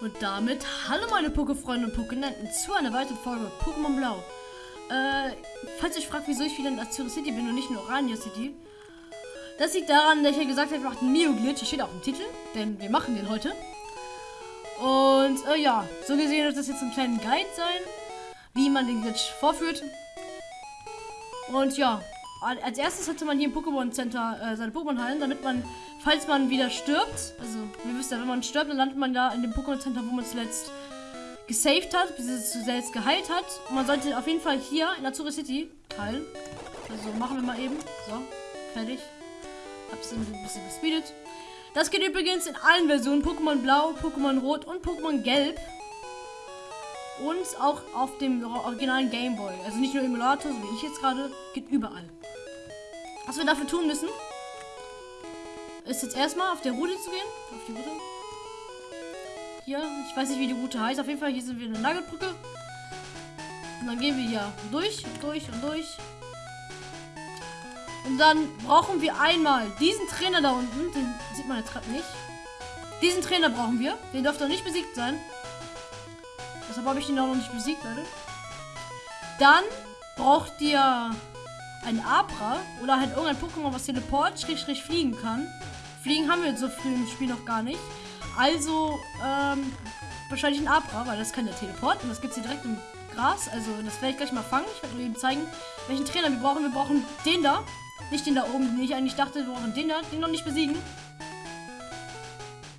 Und damit, hallo meine Pokéfreunde und Pokénenten zu einer weiteren Folge Pokémon Blau. Äh, falls ihr euch fragt, wieso ich wieder in Azure City bin und nicht in Orania City, das liegt daran, dass ich ja gesagt habe, wir machen einen Mio-Glitch. Das steht auch im Titel, denn wir machen den heute. Und, äh, ja, so gesehen wird das jetzt ein kleiner Guide sein, wie man den Glitch vorführt. Und ja, als erstes hatte man hier im Pokémon Center äh, seine Pokémon heilen, damit man, falls man wieder stirbt, also wir wissen ja, wenn man stirbt, dann landet man da in dem Pokémon Center, wo man zuletzt gesaved hat, bis es zuletzt geheilt hat. Und man sollte auf jeden Fall hier in Azure City heilen. Also machen wir mal eben. So, fertig. Hab's ein bisschen gespeedet. Das geht übrigens in allen Versionen. Pokémon Blau, Pokémon Rot und Pokémon Gelb. Und auch auf dem originalen Gameboy. Also nicht nur Emulator, so wie ich jetzt gerade. Geht überall. Was wir dafür tun müssen, ist jetzt erstmal auf der Route zu gehen. Auf die Route. Hier, ich weiß nicht, wie die Route heißt. Auf jeden Fall, hier sind wir eine Nagelbrücke. Und dann gehen wir hier durch, durch und durch. Und dann brauchen wir einmal diesen Trainer da unten. Den sieht man jetzt gerade nicht. Diesen Trainer brauchen wir. Den dürfte nicht besiegt sein. Deshalb habe ich den auch noch nicht besiegt, Leute. Dann braucht ihr ein Abra oder halt irgendein Pokémon, was Teleport, Strich, Strich fliegen kann. Fliegen haben wir so früh im Spiel noch gar nicht. Also, ähm, wahrscheinlich ein Abra, weil das kann der Teleport und das gibt es hier direkt im Gras. Also, das werde ich gleich mal fangen. Ich werde nur eben zeigen, welchen Trainer wir brauchen. Wir brauchen den da. Nicht den da oben, den ich eigentlich dachte, wir brauchen den da. Den noch nicht besiegen.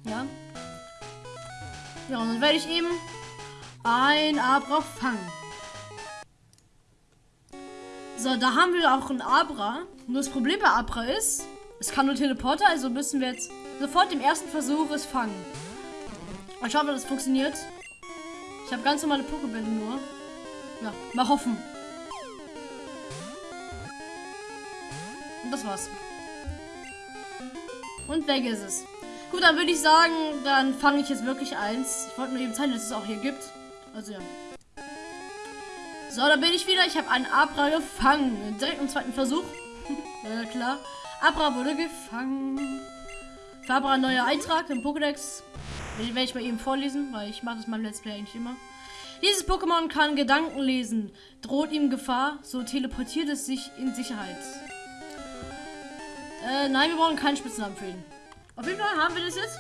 Ja. Ja, und dann werde ich eben ein Abra fangen. So, da haben wir auch ein Abra. Nur das Problem bei Abra ist, es kann nur Teleporter, also müssen wir jetzt sofort im ersten Versuch es fangen. Mal schauen, ob das funktioniert. Ich habe ganz normale Pokébälle nur. Ja, mal hoffen. Und das war's. Und weg ist es. Gut, dann würde ich sagen, dann fange ich jetzt wirklich eins. Ich wollte nur eben zeigen, dass es auch hier gibt. Also ja. So, da bin ich wieder. Ich habe einen Abra gefangen. Direkt im zweiten Versuch. ja, klar. Abra wurde gefangen. Für Abra ein neuer Eintrag im Pokédex. Den werde ich mal eben vorlesen, weil ich mache das beim Let's Play eigentlich immer. Dieses Pokémon kann Gedanken lesen. Droht ihm Gefahr, so teleportiert es sich in Sicherheit. Äh, nein, wir brauchen keinen Spitznamen für ihn. Auf jeden Fall haben wir das jetzt.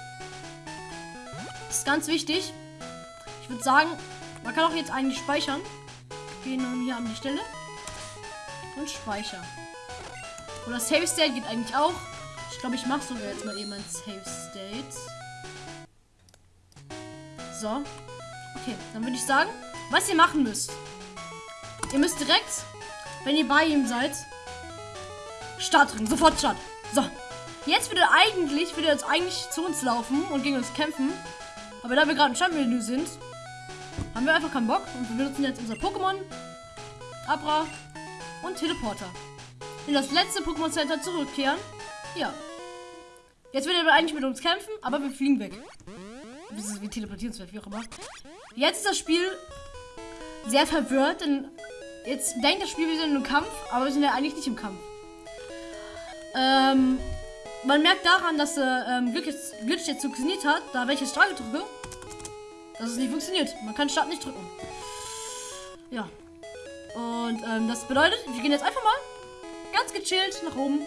Das ist ganz wichtig. Ich würde sagen, man kann auch jetzt eigentlich speichern. Gehen hier an die Stelle. Und speichern. Oder Save State geht eigentlich auch. Ich glaube, ich mache sogar jetzt mal eben ein Save State. So. Okay, dann würde ich sagen, was ihr machen müsst. Ihr müsst direkt, wenn ihr bei ihm seid, Start drücken. Sofort Start. So. Jetzt würde er eigentlich, würde jetzt eigentlich zu uns laufen und gegen uns kämpfen. Aber da wir gerade im Startmenü sind, haben wir einfach keinen Bock und wir benutzen jetzt unser Pokémon, Abra und Teleporter. In das letzte Pokémon Center zurückkehren. Ja. Jetzt wird er eigentlich mit uns kämpfen, aber wir fliegen weg. Wir teleportieren uns, wie auch immer. Jetzt ist das Spiel sehr verwirrt, denn jetzt denkt das Spiel, wir sind im Kampf, aber wir sind ja eigentlich nicht im Kampf. Ähm, man merkt daran, dass der ähm, Glitch, jetzt, Glitch jetzt funktioniert hat, da welche Straße drücke, dass es nicht funktioniert. Man kann Start nicht drücken. Ja. Und ähm, das bedeutet, wir gehen jetzt einfach mal ganz gechillt nach oben.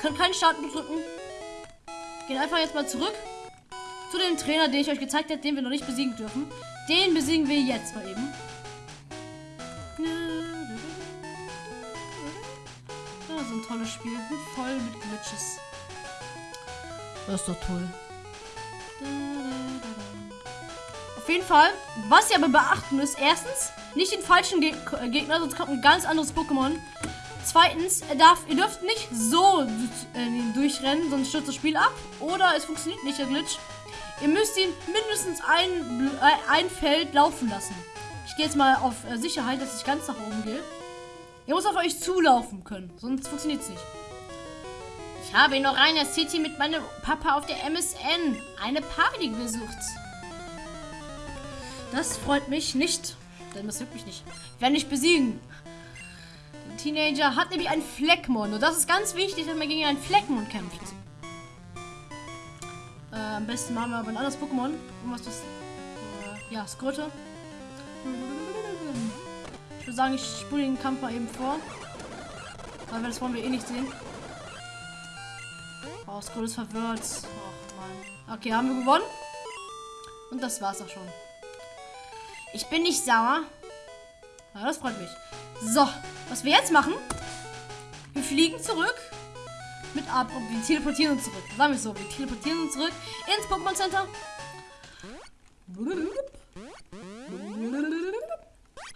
Können keinen Start drücken. Gehen einfach jetzt mal zurück zu dem Trainer, den ich euch gezeigt habe, den wir noch nicht besiegen dürfen. Den besiegen wir jetzt mal eben. Ja, so ein tolles Spiel. Voll mit Glitches. Das ist doch toll. Auf jeden Fall, was ihr aber beachten müsst, erstens, nicht den falschen Geg Gegner, sonst kommt ein ganz anderes Pokémon. Zweitens, er darf, ihr dürft nicht so äh, durchrennen, sonst stürzt das Spiel ab. Oder es funktioniert nicht, der Glitch. Ihr müsst ihn mindestens ein, äh, ein Feld laufen lassen. Ich gehe jetzt mal auf äh, Sicherheit, dass ich ganz nach oben gehe. Ihr müsst auf euch zulaufen können, sonst funktioniert es nicht. Ich habe in Orania City mit meinem Papa auf der MSN eine Party besucht. Das freut mich nicht. Denn das juckt mich nicht. Ich werde nicht besiegen. Teenager hat nämlich ein Fleckmon. Und das ist ganz wichtig, dass man gegen einen Fleckmon kämpft. Ähm, am besten machen wir aber ein anderes Pokémon. Irgendwas, das. Äh, ja, Skröte. Ich würde sagen, ich spule den Kampf mal eben vor. Weil das wollen wir eh nicht sehen. Oh, Skröte ist verwirrt. Och, Mann. Okay, haben wir gewonnen. Und das war's auch schon. Ich bin nicht sauer. Ja, das freut mich. So, was wir jetzt machen, wir fliegen zurück mit ab und wir teleportieren uns zurück. Sagen wir so, wir teleportieren uns zurück ins Pokémon Center.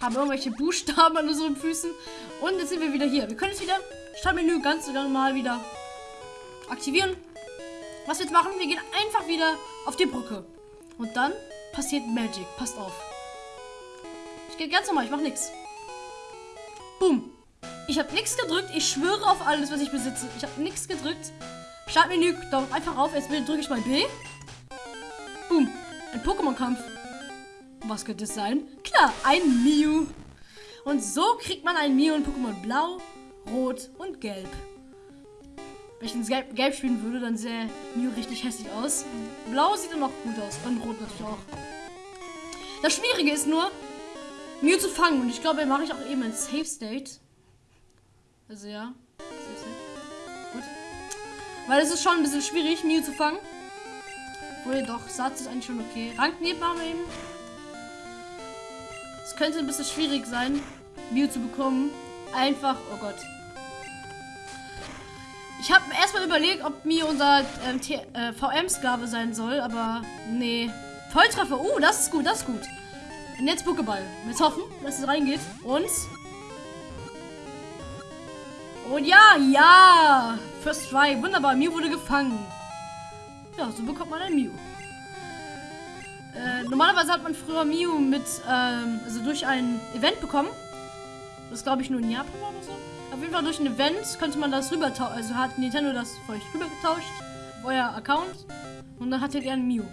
Haben irgendwelche Buchstaben an unseren Füßen. Und jetzt sind wir wieder hier. Wir können jetzt wieder Startmenü ganz normal wieder aktivieren. Was wir jetzt machen, wir gehen einfach wieder auf die Brücke. Und dann passiert Magic. Passt auf. Ich gehe ganz normal, ich mache nichts. Boom. Ich habe nichts gedrückt. Ich schwöre auf alles, was ich besitze. Ich habe nichts gedrückt. Startmenü, Daumen einfach auf. Jetzt drücke ich mal B. Boom. Ein Pokémon-Kampf. Was könnte es sein? Klar, ein Mew. Und so kriegt man ein Mew in Pokémon Blau, Rot und Gelb. Wenn ich ins Gelb, Gelb spielen würde, dann sähe Mew richtig hässlich aus. Blau sieht dann noch gut aus. Und Rot natürlich auch. Das Schwierige ist nur, Mew zu fangen. Und ich glaube, mache ich auch eben ein Safe State. Also ja. Gut. Weil es ist schon ein bisschen schwierig, Mew zu fangen. Obwohl doch, Satz ist eigentlich schon okay. Rankneben machen wir eben. Es könnte ein bisschen schwierig sein, Mew zu bekommen. Einfach, oh Gott. Ich habe erstmal überlegt, ob Mew unser ähm, äh, VM-Sklave sein soll, aber nee. Volltreffer, oh, das ist gut, das ist gut. Und jetzt Pokéball. Jetzt hoffen, dass es reingeht. Und und ja, ja. First try. Wunderbar. Mew wurde gefangen. Ja, so bekommt man ein Mew. Äh, normalerweise hat man früher Mew mit, ähm, also durch ein Event bekommen. Das glaube ich nur in Japan oder so. Auf jeden Fall durch ein Event könnte man das rüber Also hat Nintendo das für euch rüber getauscht. Auf euer Account. Und dann hattet ihr ein Mew.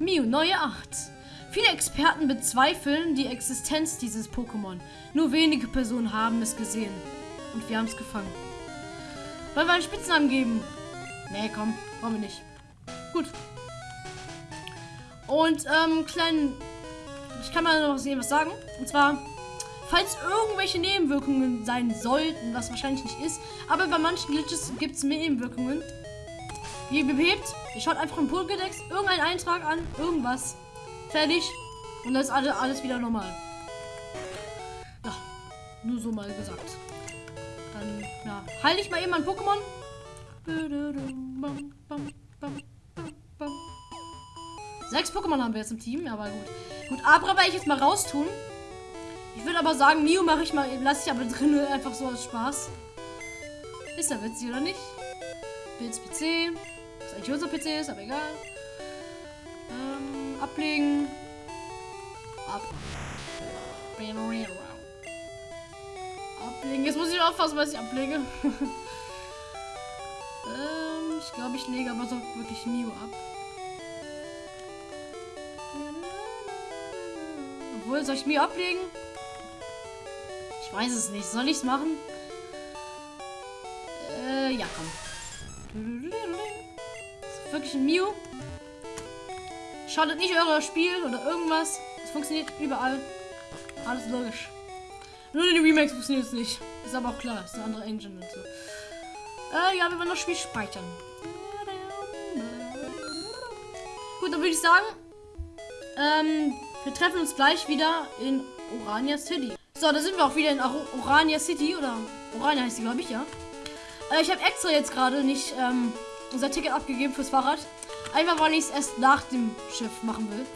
Mew, neue Art. Viele Experten bezweifeln die Existenz dieses Pokémon. Nur wenige Personen haben es gesehen. Und wir haben es gefangen. Wollen wir einen Spitznamen geben? Nee, komm, wollen wir nicht. Gut. Und, ähm, kleinen... Ich kann mal noch was sagen. Und zwar, falls irgendwelche Nebenwirkungen sein sollten, was wahrscheinlich nicht ist, aber bei manchen Glitches gibt es Nebenwirkungen. Wie behebt, ihr schaut einfach im Pokédex, irgendeinen Eintrag an, irgendwas. Fertig. Und dann ist alles, alles wieder normal. Ja, nur so mal gesagt. Dann, ja, heile ich mal eben mein Pokémon. Sechs Pokémon haben wir jetzt im Team, aber gut. Gut, Abra werde ich jetzt mal raustun. Ich würde aber sagen, Mio mache ich mal, lasse ich aber drin, einfach so als Spaß. Ist ja witzig, oder nicht? Bilds PC. Was eigentlich unser PC ist, aber egal. Ähm, ablegen. Ab. Ablegen. Jetzt muss ich aufpassen, was ich ablege. ähm, ich glaube, ich lege aber so wirklich Mio ab. Obwohl, soll ich Mio ablegen? Ich weiß es nicht. Soll ich es machen? Äh, ja, komm. ist wirklich ein Mio. Schadet nicht euer Spiel oder irgendwas. Es funktioniert überall. Alles logisch. Nur in den Remakes funktioniert es nicht. Ist aber auch klar, ist eine andere Engine und so. Äh, ja, wir wollen das Spiel speichern. Gut, dann würde ich sagen, ähm, wir treffen uns gleich wieder in Orania City. So, da sind wir auch wieder in Orania City, oder Orania heißt sie, glaube ich, ja. Äh, ich habe extra jetzt gerade nicht ähm, unser Ticket abgegeben fürs Fahrrad. Einfach, weil ich es erst nach dem Schiff machen will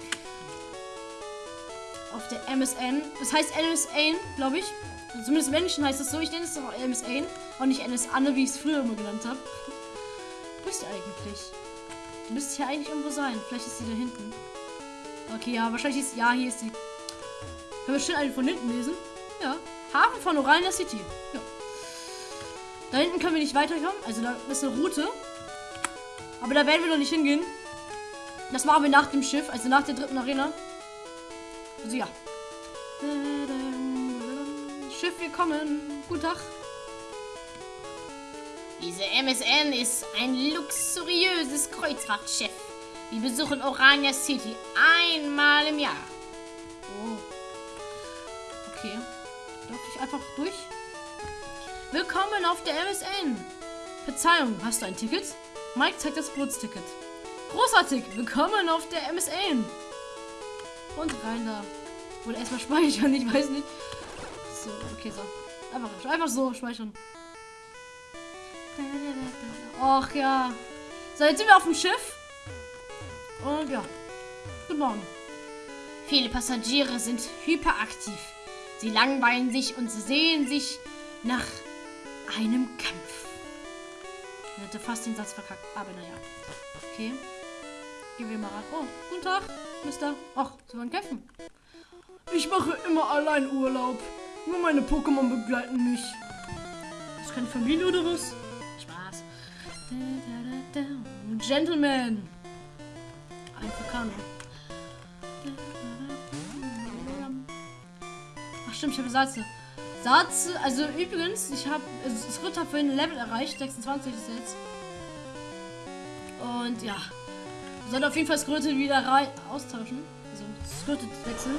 auf der MSN. Das heißt MSN, glaube ich. Zumindest im Englischen heißt es so. Ich nenne es auch MSN und nicht NS Anne, wie ich es früher immer genannt habe. Wo bist du eigentlich? Du müsstest hier eigentlich irgendwo sein. Vielleicht ist sie da hinten. Okay, ja, wahrscheinlich ist. Ja, hier ist sie. Können wir schön eine von hinten lesen? Ja. Hafen von Orania City. Ja. Da hinten können wir nicht weiterkommen. Also da ist eine Route. Aber da werden wir noch nicht hingehen. Das machen wir nach dem Schiff, also nach der dritten Arena. Also ja. Schiff, wir kommen. Guten Tag. Diese MSN ist ein luxuriöses Kreuzfahrtschiff. Wir besuchen Orania City einmal im Jahr. Oh. Okay. Darf ich einfach durch? Willkommen auf der MSN. Verzeihung, hast du ein Ticket? Mike zeigt das Geburtsticket. Großartig, willkommen auf der MSN. Und rein da. Oder erstmal speichern, ich weiß nicht. So, okay, so. Einfach, einfach so speichern. Ach ja. So, jetzt sind wir auf dem Schiff. Und ja. Guten Morgen. Viele Passagiere sind hyperaktiv. Sie langweilen sich und sehen sich nach einem Kampf. Ich hätte fast den Satz verkackt, aber naja. Okay. Gehen wir mal ran. Oh, guten Tag, Mister. Ach, Sie wollen kämpfen. Ich mache immer allein Urlaub. Nur meine Pokémon begleiten mich. Ist keine Familie oder was? Spaß. Gentleman. Ein Vulkan. Ach stimmt, ich habe Satze. Satz, also übrigens, ich habe das Ritter für ein Level erreicht, 26 ist jetzt. Und ja, sollte auf jeden Fall Skröte wieder rei- austauschen. Also Skröte wechseln.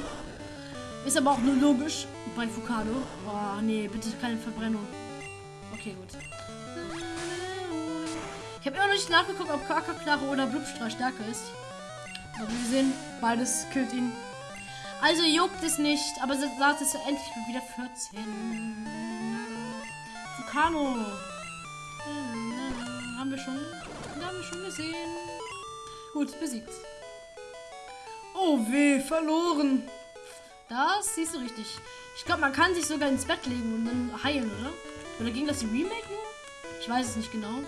Ist aber auch nur logisch bei Fukado. Oh nee, bitte keine Verbrennung. Okay, gut. Ich habe immer noch nicht nachgeguckt, ob Kakaklare oder Blubstrahl stärker ist. Aber wir sehen, beides killt ihn. Also juckt es nicht, aber Satz ist endlich wieder 14. Vulcano. Haben wir schon. Haben wir schon gesehen. Gut, besiegt. Oh weh, verloren. Das siehst du richtig. Ich glaube, man kann sich sogar ins Bett legen und dann heilen, oder? Oder ging das im Remake nur? Ich weiß es nicht genau.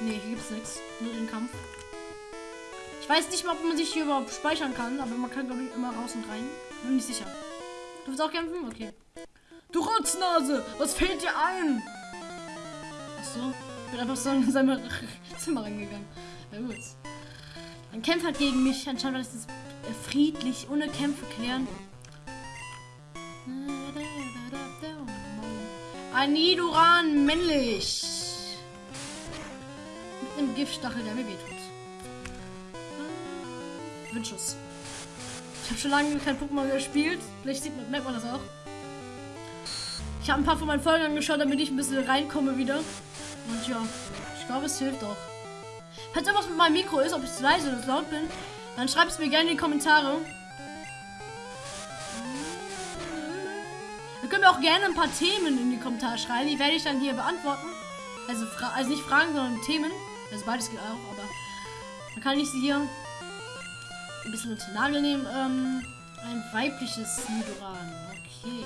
Nee, hier gibt es nichts. Nur den Kampf. Ich weiß nicht mal, ob man sich hier überhaupt speichern kann, aber man kann, glaube ich, immer raus und rein. Bin nicht sicher. Du willst auch kämpfen? Okay. Du Rotznase! Was fällt dir ein? Achso. Ich bin einfach so in sein Zimmer reingegangen. Na gut. Ein Kämpfer gegen mich. Anscheinend ist es äh, friedlich, ohne Kämpfe klären. Ein Nidoran männlich. Mit einem Giftstachel, der mir wehtut. Windschuss. Ich habe schon lange kein Pokémon gespielt. Vielleicht sieht man, merkt man das auch. Ich habe ein paar von meinen Folgen angeschaut, damit ich ein bisschen reinkomme wieder. Und ja, ich glaube, es hilft auch. Falls irgendwas mit meinem Mikro ist, ob ich zu leise oder zu laut bin, dann schreibt es mir gerne in die Kommentare. Ihr könnt mir auch gerne ein paar Themen in die Kommentare schreiben. Die werde ich dann hier beantworten. Also, also nicht Fragen, sondern Themen. Also beides geht auch, aber dann kann ich sie hier ein bisschen den Nagel nehmen. Ähm, ein weibliches Nidoran. Okay.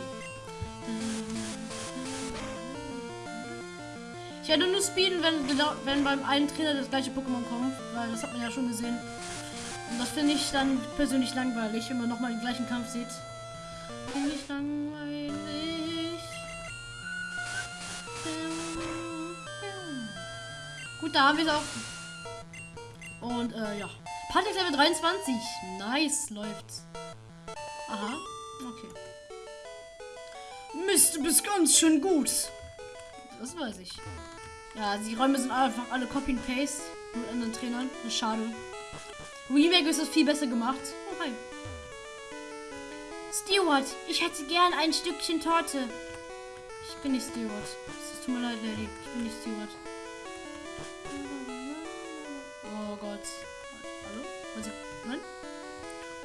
Ich werde nur speeden, wenn, wenn beim einen Trainer das gleiche Pokémon kommt, weil das hat man ja schon gesehen. Und das finde ich dann persönlich langweilig, wenn man nochmal den gleichen Kampf sieht. Finde ich langweilig. Gut, da haben wir es auch. Und äh, ja. Patrick Level 23. Nice, läuft's. Aha, okay. Mist, du bist ganz schön gut. Das weiß ich. Ja, die Räume sind einfach alle Copy and Paste mit anderen Trainern. Das ist schade. Remake ist das viel besser gemacht. Oh, hi. Stewart, ich hätte gern ein Stückchen Torte. Ich bin nicht Stewart. Es tut mir leid, Lady. Ich bin nicht Stewart.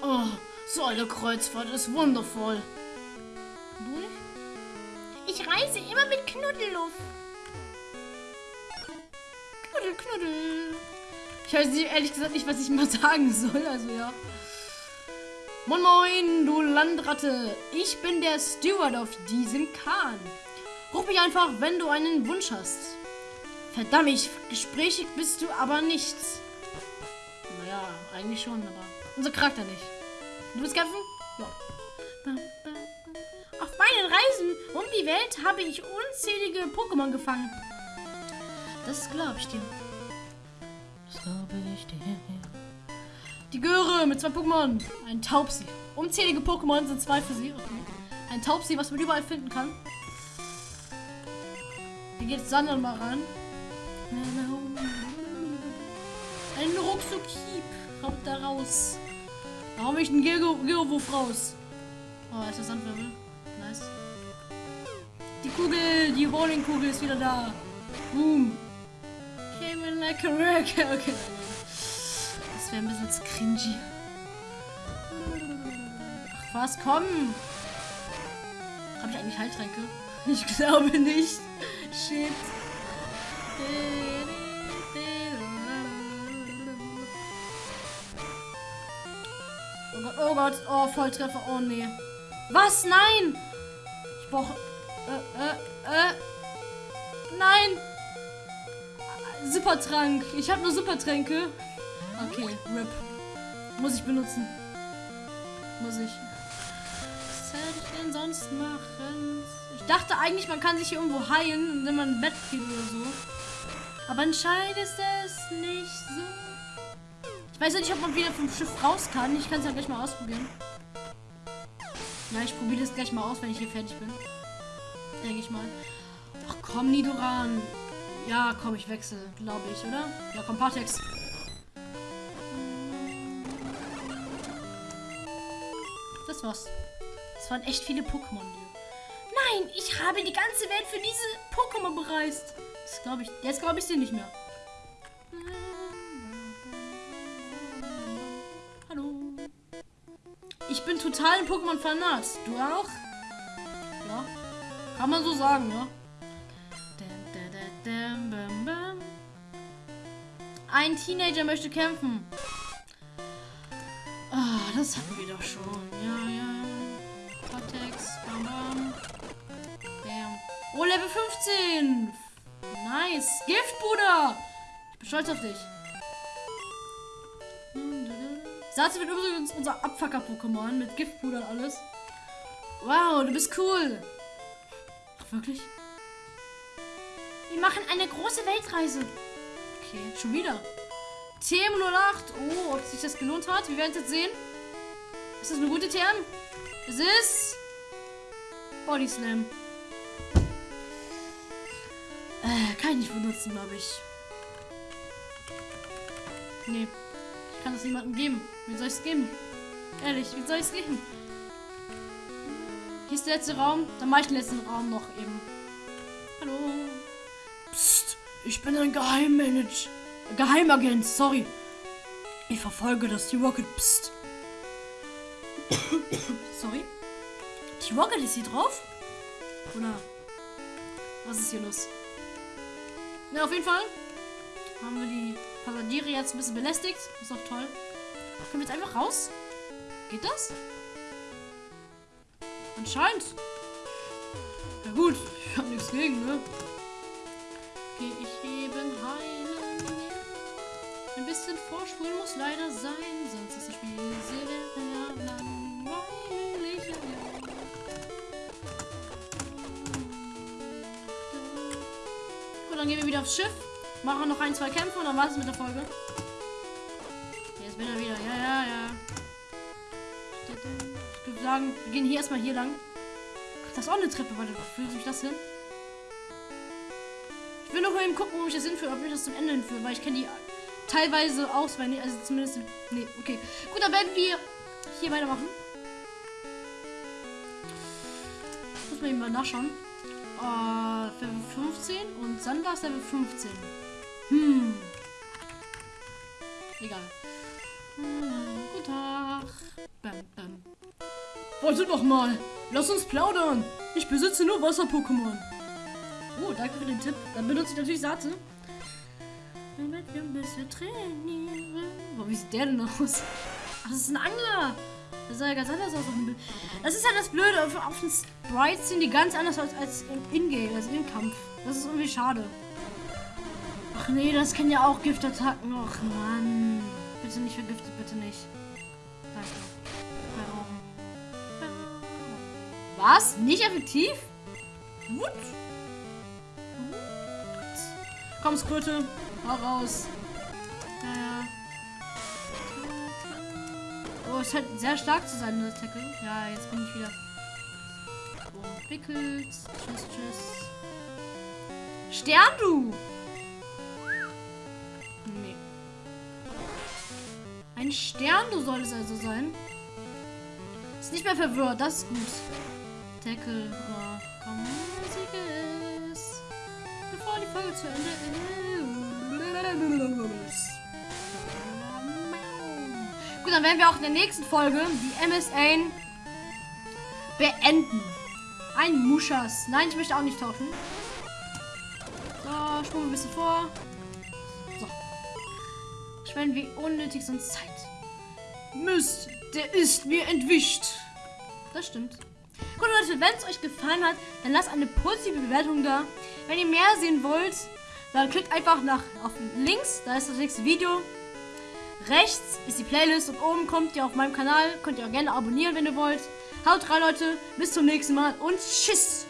Oh, so eine Kreuzfahrt ist wundervoll. Du nicht? Ich reise immer mit Knuddelluft. Knuddel, knuddel. Ich weiß nicht, ehrlich gesagt nicht, was ich mal sagen soll. Also ja. Moin Moin, du Landratte. Ich bin der Steward auf diesem Kahn. Ruf mich einfach, wenn du einen Wunsch hast. Verdammt, gesprächig bist du aber nicht. Naja, eigentlich schon, aber unser Charakter nicht. Du willst kämpfen? Ja. Auf meinen Reisen um die Welt habe ich unzählige Pokémon gefangen. Das glaube ich dir. Das glaube ich dir. Die Göre mit zwei Pokémon. Ein Taubsi. Unzählige Pokémon sind zwei für sie. Okay. Ein Taubsi, was man überall finden kann. Hier geht Sander mal ran. Ein Ruckzuck-Hieb. Haut da raus. Hau ich einen Geowurf raus. Oh, ist das Sandwirbel. Nice. Die Kugel, die Bowlingkugel ist wieder da. Boom. Came in like a wreck. Okay. Das wäre ein bisschen cringy. Ach was, komm. Habe ich eigentlich Heiltränke? Ich glaube nicht. Shit. Oh Gott, oh Volltreffer, oh nee. Was? Nein! Ich brauche. Äh, äh, äh. Nein! Supertrank. Ich habe nur Supertränke. Okay, RIP. Muss ich benutzen. Muss ich. Was hätte ich denn sonst machen? Ich dachte eigentlich, man kann sich hier irgendwo heilen, wenn man ein Bett geht oder so. Aber anscheinend ist es nicht so. Weiß nicht, ob man wieder vom Schiff raus kann. Ich kann es ja gleich mal ausprobieren. Ja, ich probiere das gleich mal aus, wenn ich hier fertig bin. Denke ich mal. Ach komm, Nidoran. Ja, komm, ich wechsle, glaube ich, oder? Ja, komm, Partex. Das war's. Das waren echt viele Pokémon. Nein, ich habe die ganze Welt für diese Pokémon bereist. Das glaube ich. Jetzt glaube ich sie nicht mehr. Ich bin total ein Pokémon-Fanat. Du auch? Ja. Kann man so sagen, ja. Ein Teenager möchte kämpfen. Ah, das hatten wir doch schon. Ja, ja. Cortex, bam, bam. Bam. Oh, Level 15. Nice. Gift, Bruder. Ich bin stolz auf dich. Satze wird übrigens unser Abfacker-Pokémon mit Giftpuder und alles. Wow, du bist cool. Ach, wirklich? Wir machen eine große Weltreise. Okay, schon wieder. TM08. Oh, ob sich das gelohnt hat. Wir werden es jetzt sehen. Ist das eine gute TM? Es ist... Body Slam. Äh, kann ich nicht benutzen, glaube ich. Nee. Ich kann das niemandem geben. Wie soll ich es geben? Ehrlich, wie soll ich es geben? Hier ist der letzte Raum. Dann mache ich den letzten Raum noch eben. Hallo. Psst. Ich bin ein Geheimmanager. Geheimagent, sorry. Ich verfolge das T-Rocket. Psst. sorry. T-Rocket ist hier drauf? Oder? Was ist hier los? Ja, auf jeden Fall haben wir die Passagiere jetzt ein bisschen belästigt. Ist doch toll. Können wir jetzt einfach raus? Geht das? Anscheinend. Ja gut, ich habe nichts gegen, ne? Gehe ich eben heilen. Ein bisschen vorspulen muss leider sein, sonst ist das Spiel sehr langweilig. Gut, dann gehen wir wieder aufs Schiff. Machen noch ein, zwei Kämpfe und dann war es mit der Folge. Jetzt bin er wieder. Sagen, wir gehen hier erstmal hier lang. Ach, das ist auch eine Treppe. Warte, wo fühlt sich das hin? Ich will noch mal eben gucken, wo ich das hinführe, ob ich das zum Ende hinführe, weil ich kenne die teilweise auswendig, also zumindest. Nee, okay. Gut, dann werden wir hier weitermachen. Muss man eben mal nachschauen. Uh, Level 15 und Sandra ist Level 15. Hm. Egal. Hm, guten Tag. Bam, bam. Warte doch mal. Lass uns plaudern. Ich besitze nur Wasser-Pokémon. Oh, danke für den Tipp. Dann benutze ich natürlich Satze. Damit wir ein bisschen trainieren. Boah, wie sieht der denn aus? Ach, das ist ein Angler. Das sah ja ganz anders aus. Das ist halt das Blöde. Auf, auf den Sprites sehen die ganz anders aus als im Ingame, als im Kampf. Das ist irgendwie schade. Ach nee, das kennen ja auch Giftattacken. Ach Mann. Bitte nicht vergiftet, bitte nicht. Danke. Was? Nicht effektiv? Gut. Gut. Komm, Skröte. Hau raus. Naja. Oh, es scheint sehr stark zu sein, das Tackle. Ja, jetzt bin ich wieder. Oh, Pickles. Tschüss, tschüss. Stern, du! Nee. Ein Stern, du solltest also sein. Ist nicht mehr verwirrt, das ist gut. Deckel, oh, komm, Musik Bevor die Folge zu Ende ist. Gut, dann werden wir auch in der nächsten Folge die MSA beenden. Ein Muschas. Nein, ich möchte auch nicht tauschen. So, spulen ein bisschen vor. So. Schwenden wir unnötig sonst Zeit. Mist, der ist mir entwischt. Das stimmt. Gut, Leute, wenn es euch gefallen hat, dann lasst eine positive Bewertung da. Wenn ihr mehr sehen wollt, dann klickt einfach nach auf links, da ist das nächste Video. Rechts ist die Playlist und oben kommt ihr auf meinem Kanal. Könnt ihr auch gerne abonnieren, wenn ihr wollt. Haut rein, Leute. Bis zum nächsten Mal und tschüss.